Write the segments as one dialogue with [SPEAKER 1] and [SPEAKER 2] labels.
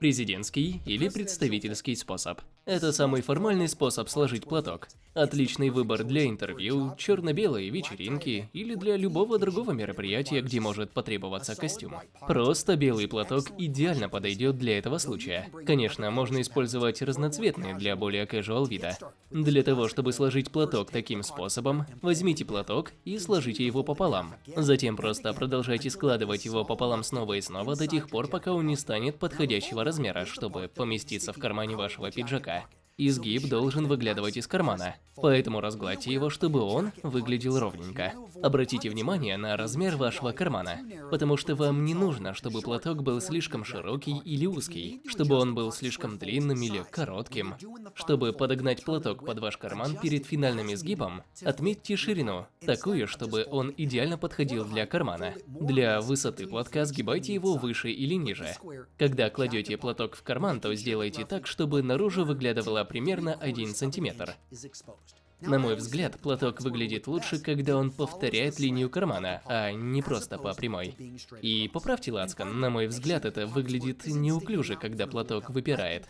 [SPEAKER 1] Президентский или представительский способ. Это самый формальный способ сложить платок. Отличный выбор для интервью, черно-белой вечеринки или для любого другого мероприятия, где может потребоваться костюм. Просто белый платок идеально подойдет для этого случая. Конечно, можно использовать разноцветные для более casual вида. Для того, чтобы сложить платок таким способом, возьмите платок и сложите его пополам. Затем просто продолжайте складывать его пополам снова и снова до тех пор, пока он не станет подходящего размера, чтобы поместиться в кармане вашего пиджака. Изгиб должен выглядывать из кармана, поэтому разгладьте его, чтобы он выглядел ровненько. Обратите внимание на размер вашего кармана, потому что вам не нужно, чтобы платок был слишком широкий или узкий, чтобы он был слишком длинным или коротким. Чтобы подогнать платок под ваш карман перед финальным изгибом, отметьте ширину, такую, чтобы он идеально подходил для кармана. Для высоты платка сгибайте его выше или ниже. Когда кладете платок в карман, то сделайте так, чтобы наружу выглядывала примерно 1 сантиметр. На мой взгляд, платок выглядит лучше, когда он повторяет линию кармана, а не просто по прямой. И поправьте лацкан, на мой взгляд, это выглядит неуклюже, когда платок выпирает.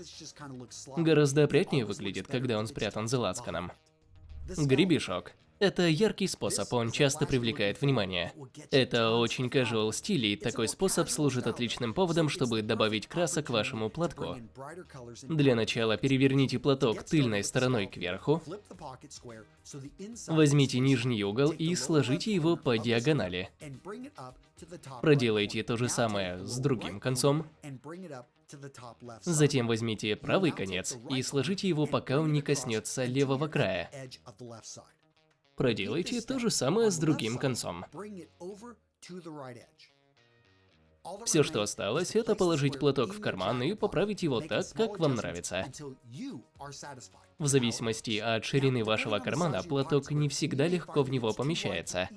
[SPEAKER 1] Гораздо опрятнее выглядит, когда он спрятан за лацканом. Гребешок. Это яркий способ, он часто привлекает внимание. Это очень casual стиль, и такой способ служит отличным поводом, чтобы добавить красок вашему платку. Для начала переверните платок тыльной стороной кверху, возьмите нижний угол и сложите его по диагонали. Проделайте то же самое с другим концом. Затем возьмите правый конец и сложите его, пока он не коснется левого края. Проделайте то же самое с другим концом. Все, что осталось, это положить платок в карман и поправить его так, как вам нравится. В зависимости от ширины вашего кармана, платок не всегда легко в него помещается.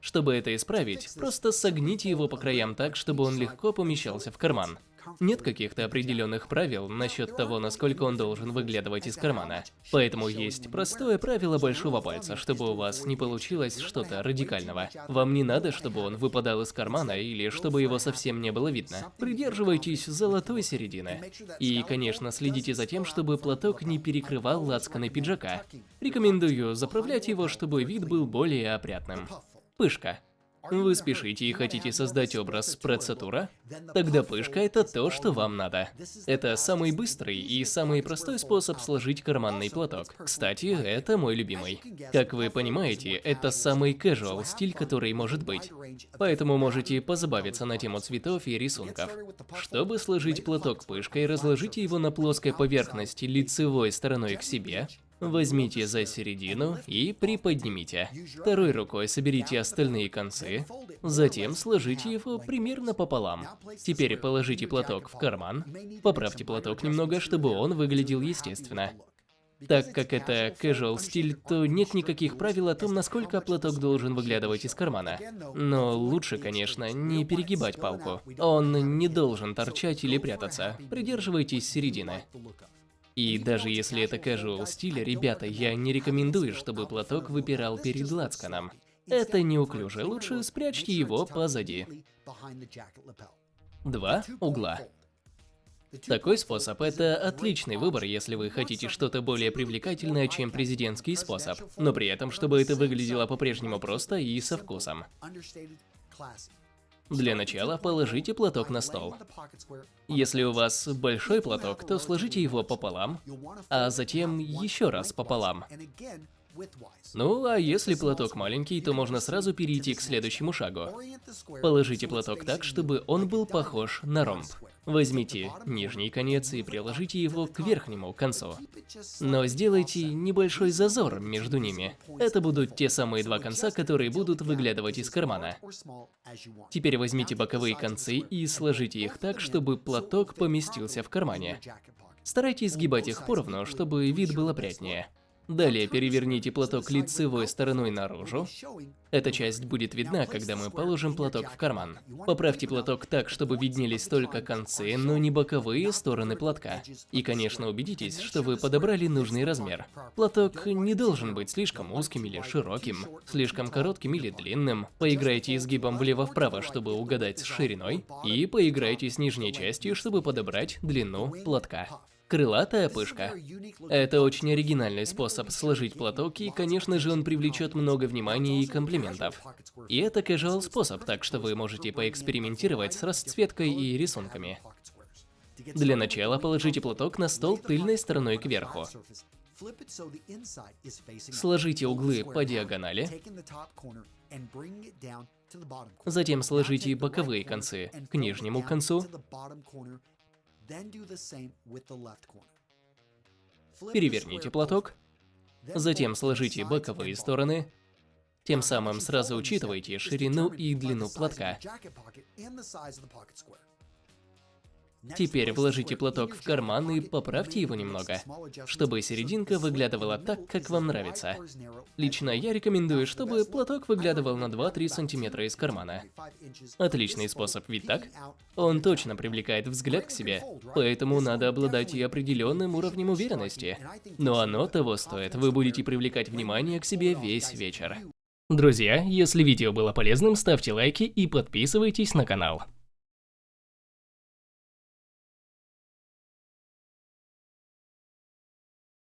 [SPEAKER 1] Чтобы это исправить, просто согните его по краям так, чтобы он легко помещался в карман. Нет каких-то определенных правил насчет того, насколько он должен выглядывать из кармана. Поэтому есть простое правило большого пальца, чтобы у вас не получилось что-то радикального. Вам не надо, чтобы он выпадал из кармана или чтобы его совсем не было видно. Придерживайтесь золотой середины. И, конечно, следите за тем, чтобы платок не перекрывал лацканы пиджака. Рекомендую заправлять его, чтобы вид был более опрятным. Пышка. Вы спешите и хотите создать образ прецатура? Тогда пышка – это то, что вам надо. Это самый быстрый и самый простой способ сложить карманный платок. Кстати, это мой любимый. Как вы понимаете, это самый casual стиль, который может быть. Поэтому можете позабавиться на тему цветов и рисунков. Чтобы сложить платок пышкой, разложите его на плоской поверхности лицевой стороной к себе, Возьмите за середину и приподнимите. Второй рукой соберите остальные концы, затем сложите его примерно пополам. Теперь положите платок в карман, поправьте платок немного, чтобы он выглядел естественно. Так как это casual стиль, то нет никаких правил о том, насколько платок должен выглядывать из кармана. Но лучше, конечно, не перегибать палку. Он не должен торчать или прятаться. Придерживайтесь середины. И даже если это casual стиль, ребята, я не рекомендую, чтобы платок выпирал перед лацканом. Это неуклюже, лучше спрячьте его позади. Два угла. Такой способ – это отличный выбор, если вы хотите что-то более привлекательное, чем президентский способ, но при этом, чтобы это выглядело по-прежнему просто и со вкусом. Для начала положите платок на стол. Если у вас большой платок, то сложите его пополам, а затем еще раз пополам. Ну, а если платок маленький, то можно сразу перейти к следующему шагу. Положите платок так, чтобы он был похож на ромб. Возьмите нижний конец и приложите его к верхнему концу. Но сделайте небольшой зазор между ними. Это будут те самые два конца, которые будут выглядывать из кармана. Теперь возьмите боковые концы и сложите их так, чтобы платок поместился в кармане. Старайтесь сгибать их поровну, чтобы вид был опрятнее. Далее переверните платок лицевой стороной наружу. Эта часть будет видна, когда мы положим платок в карман. Поправьте платок так, чтобы виднелись только концы, но не боковые стороны платка. И, конечно, убедитесь, что вы подобрали нужный размер. Платок не должен быть слишком узким или широким, слишком коротким или длинным. Поиграйте изгибом влево-вправо, чтобы угадать с шириной, и поиграйте с нижней частью, чтобы подобрать длину платка. Крылатая пышка. Это очень оригинальный способ сложить платок, и, конечно же, он привлечет много внимания и комплиментов. И это casual способ, так что вы можете поэкспериментировать с расцветкой и рисунками. Для начала положите платок на стол тыльной стороной кверху. Сложите углы по диагонали. Затем сложите боковые концы к нижнему концу. Переверните платок. Затем сложите боковые стороны. Тем самым сразу учитывайте ширину и длину платка. Теперь вложите платок в карман и поправьте его немного, чтобы серединка выглядывала так, как вам нравится. Лично я рекомендую, чтобы платок выглядывал на 2-3 сантиметра из кармана. Отличный способ, ведь так? Он точно привлекает взгляд к себе, поэтому надо обладать и определенным уровнем уверенности. Но оно того стоит, вы будете привлекать внимание к себе весь вечер. Друзья, если видео было полезным, ставьте лайки и подписывайтесь на канал.